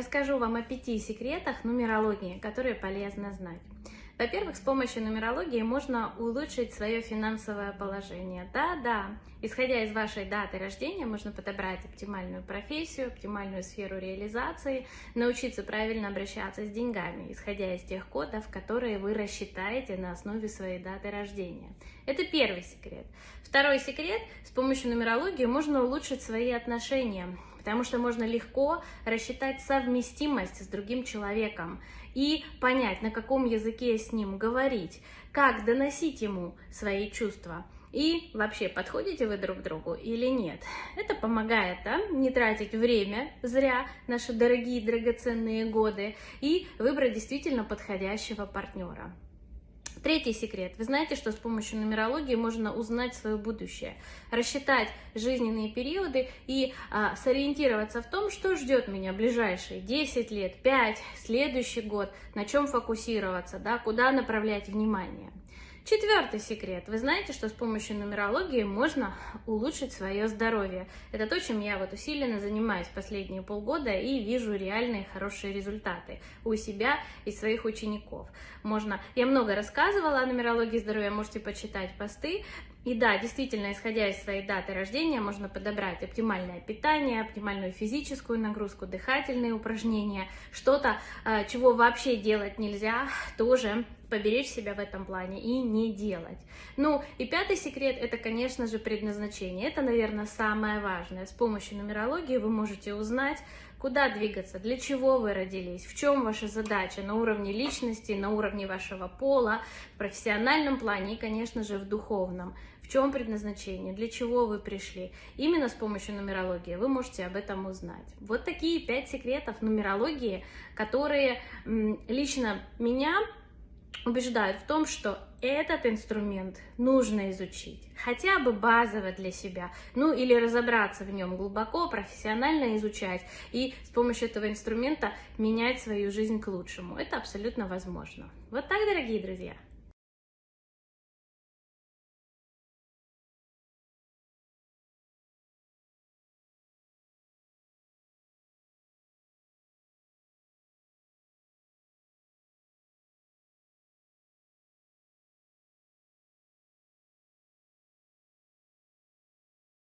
расскажу вам о пяти секретах нумерологии, которые полезно знать. Во-первых, с помощью нумерологии можно улучшить свое финансовое положение. Да-да, исходя из вашей даты рождения, можно подобрать оптимальную профессию, оптимальную сферу реализации, научиться правильно обращаться с деньгами, исходя из тех кодов, которые вы рассчитаете на основе своей даты рождения. Это первый секрет. Второй секрет, с помощью нумерологии можно улучшить свои отношения потому что можно легко рассчитать совместимость с другим человеком и понять, на каком языке с ним говорить, как доносить ему свои чувства. И вообще, подходите вы друг другу или нет? Это помогает да, не тратить время зря, наши дорогие драгоценные годы, и выбрать действительно подходящего партнера. Третий секрет. Вы знаете, что с помощью нумерологии можно узнать свое будущее, рассчитать жизненные периоды и а, сориентироваться в том, что ждет меня ближайшие 10 лет, 5, следующий год, на чем фокусироваться, да, куда направлять внимание. Четвертый секрет. Вы знаете, что с помощью нумерологии можно улучшить свое здоровье. Это то, чем я вот усиленно занимаюсь последние полгода и вижу реальные хорошие результаты у себя и своих учеников. Можно, я много рассказывала о нумерологии здоровья, можете почитать посты. И да, действительно, исходя из своей даты рождения, можно подобрать оптимальное питание, оптимальную физическую нагрузку, дыхательные упражнения, что-то, а, чего вообще делать нельзя, тоже поберечь себя в этом плане и не делать. Ну и пятый секрет это, конечно же, предназначение. Это, наверное, самое важное. С помощью нумерологии вы можете узнать, куда двигаться, для чего вы родились, в чем ваша задача на уровне личности, на уровне вашего пола, в профессиональном плане и, конечно же, в духовном. В чем предназначение, для чего вы пришли. Именно с помощью нумерологии вы можете об этом узнать. Вот такие пять секретов нумерологии, которые лично меня убеждают в том, что этот инструмент нужно изучить, хотя бы базово для себя, ну или разобраться в нем глубоко, профессионально изучать и с помощью этого инструмента менять свою жизнь к лучшему. Это абсолютно возможно. Вот так, дорогие друзья.